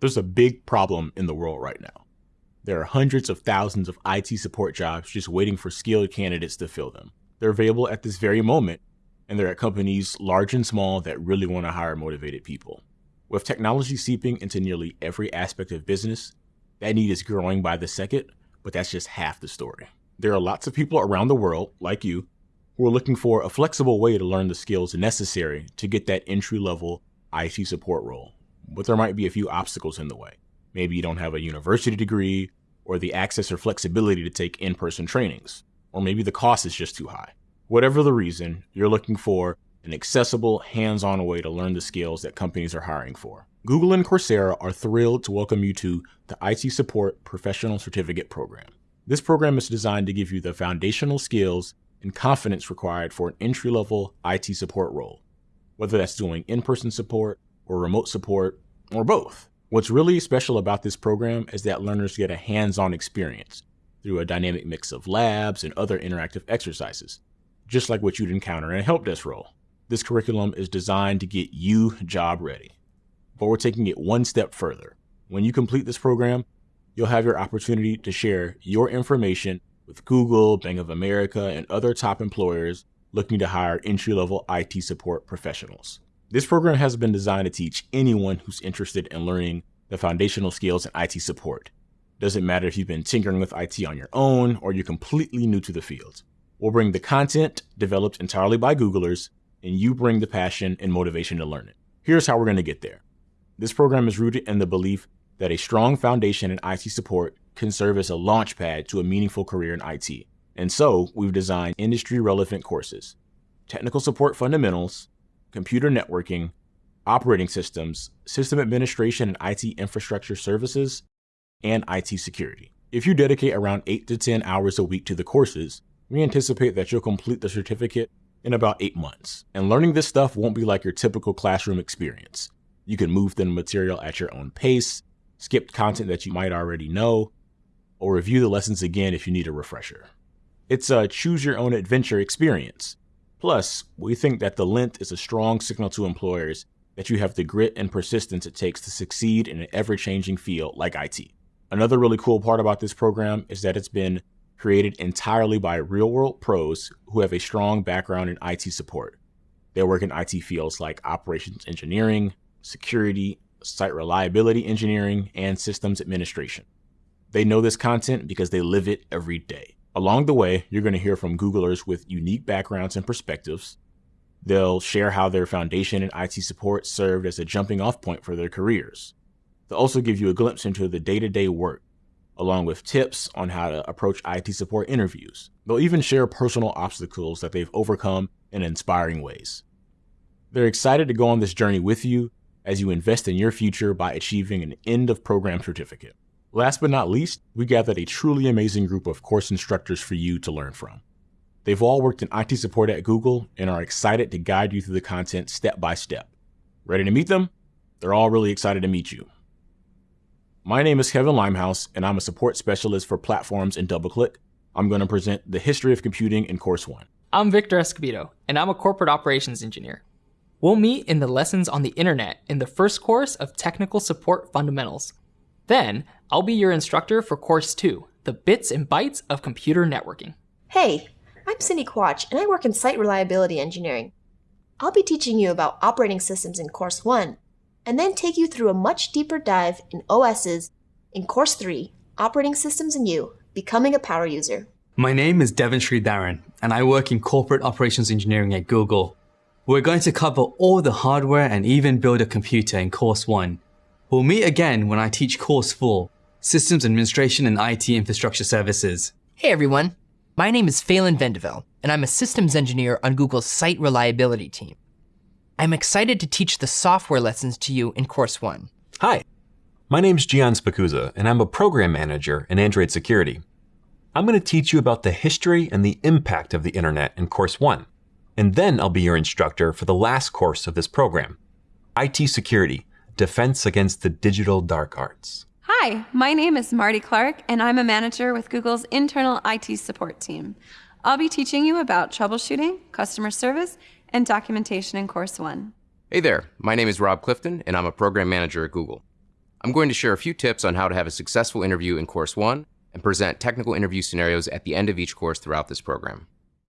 There's a big problem in the world right now. There are hundreds of thousands of IT support jobs just waiting for skilled candidates to fill them. They're available at this very moment, and they're at companies large and small that really want to hire motivated people. With technology seeping into nearly every aspect of business, that need is growing by the second, but that's just half the story. There are lots of people around the world, like you, who are looking for a flexible way to learn the skills necessary to get that entry level IT support role. But there might be a few obstacles in the way. Maybe you don't have a university degree, or the access or flexibility to take in person trainings, or maybe the cost is just too high. Whatever the reason, you're looking for an accessible, hands on way to learn the skills that companies are hiring for. Google and Coursera are thrilled to welcome you to the IT Support Professional Certificate Program. This program is designed to give you the foundational skills and confidence required for an entry level IT support role, whether that's doing in person support or remote support or both. What's really special about this program is that learners get a hands on experience through a dynamic mix of labs and other interactive exercises, just like what you'd encounter in a help desk role. This curriculum is designed to get you job ready. But we're taking it one step further. When you complete this program, you'll have your opportunity to share your information with Google, Bank of America, and other top employers looking to hire entry level IT support professionals. This program has been designed to teach anyone who's interested in learning the foundational skills in IT support. Doesn't matter if you've been tinkering with IT on your own or you're completely new to the field. We'll bring the content developed entirely by Googlers, and you bring the passion and motivation to learn it. Here's how we're going to get there. This program is rooted in the belief that a strong foundation in IT support can serve as a launchpad to a meaningful career in IT. And so, we've designed industry relevant courses technical support fundamentals, computer networking, operating systems, system administration and IT infrastructure services, and IT security. If you dedicate around 8 to 10 hours a week to the courses, we anticipate that you'll complete the certificate in about 8 months. And learning this stuff won't be like your typical classroom experience. You can move through the material at your own pace, skip content that you might already know, or review the lessons again if you need a refresher. It's a choose your own adventure experience. Plus, we think that the length is a strong signal to employers that you have the grit and persistence it takes to succeed in an ever changing field like IT. Another really cool part about this program is that it's been created entirely by real world pros who have a strong background in IT support. They work in IT fields like operations engineering, security, site reliability engineering, and systems administration. They know this content because they live it every day. Along the way, you're going to hear from Googlers with unique backgrounds and perspectives. They'll share how their foundation in IT support served as a jumping off point for their careers. They'll also give you a glimpse into the day to day work, along with tips on how to approach IT support interviews. They'll even share personal obstacles that they've overcome in inspiring ways. They're excited to go on this journey with you as you invest in your future by achieving an end of program certificate. Last but not least, we gathered a truly amazing group of course instructors for you to learn from. They've all worked in IT support at Google and are excited to guide you through the content step by step. Ready to meet them? They're all really excited to meet you. My name is Kevin Limehouse, and I'm a support specialist for platforms in DoubleClick. I'm going to present the history of computing in Course 1. I'm Victor Escobedo, and I'm a corporate operations engineer. We'll meet in the lessons on the internet in the first course of Technical Support Fundamentals. Then, I'll be your instructor for Course 2, the bits and bytes of computer networking. Hey, I'm Cindy Quach, and I work in Site Reliability Engineering. I'll be teaching you about operating systems in Course 1, and then take you through a much deeper dive in OSs in Course 3, Operating Systems and You, Becoming a Power User. My name is Devon Darren, and I work in Corporate Operations Engineering at Google. We're going to cover all the hardware and even build a computer in Course 1. We'll meet again when I teach Course 4, Systems Administration and IT Infrastructure Services. Hey everyone, my name is Phelan Vendeville, and I'm a systems engineer on Google's Site Reliability team. I'm excited to teach the software lessons to you in Course 1. Hi, my name's Gian Spicuzza, and I'm a program manager in Android Security. I'm going to teach you about the history and the impact of the internet in Course 1 and then I'll be your instructor for the last course of this program IT Security Defense Against the Digital Dark Arts. Hi, my name is Marty Clark, and I'm a manager with Google's internal IT support team. I'll be teaching you about troubleshooting, customer service, and documentation in Course 1. Hey there, my name is Rob Clifton, and I'm a program manager at Google. I'm going to share a few tips on how to have a successful interview in Course 1 and present technical interview scenarios at the end of each course throughout this program.